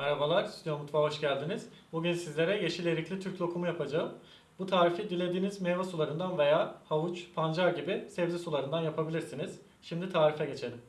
Merhabalar, Stüdyo Mutfağa hoş geldiniz. Bugün sizlere yeşil erikli Türk lokumu yapacağım. Bu tarifi dilediğiniz meyve sularından veya havuç, pancar gibi sebze sularından yapabilirsiniz. Şimdi tarife geçelim.